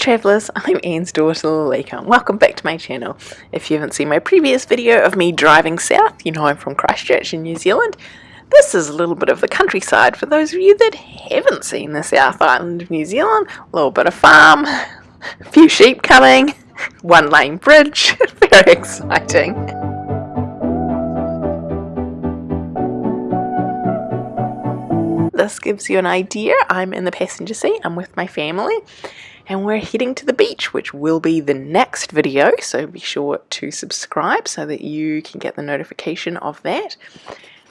travellers, I'm Anne's daughter Lalika and welcome back to my channel. If you haven't seen my previous video of me driving south, you know I'm from Christchurch in New Zealand. This is a little bit of the countryside for those of you that haven't seen the South Island of New Zealand. A little bit of farm, a few sheep coming, one lane bridge, very exciting. This gives you an idea. I'm in the passenger seat, I'm with my family and we're heading to the beach which will be the next video so be sure to subscribe so that you can get the notification of that.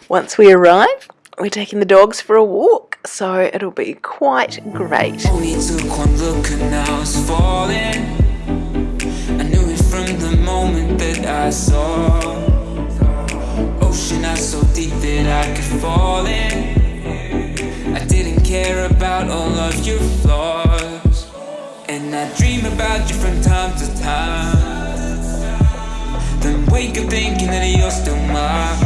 Once we arrive we're taking the dogs for a walk so it'll be quite great. Ocean so deep that I could fall in I didn't care about all of your and I dream about you from time to time. Then wake up thinking that you're still mine.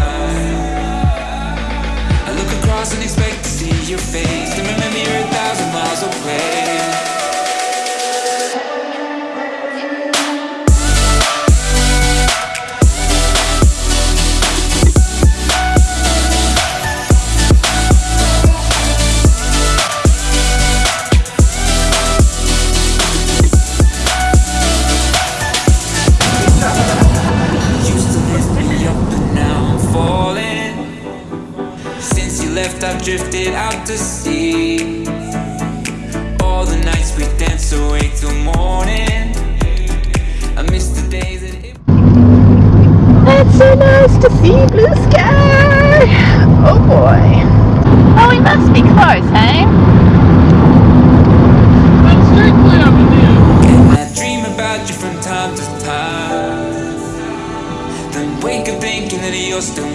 I look across and expect to see your face drifted out to sea. All the nights we danced away till morning. I miss the days that it It's so nice to see blue sky. Oh boy. Oh, we must be close, hey? And I dream about you from time to time. Then wake up thinking that you're still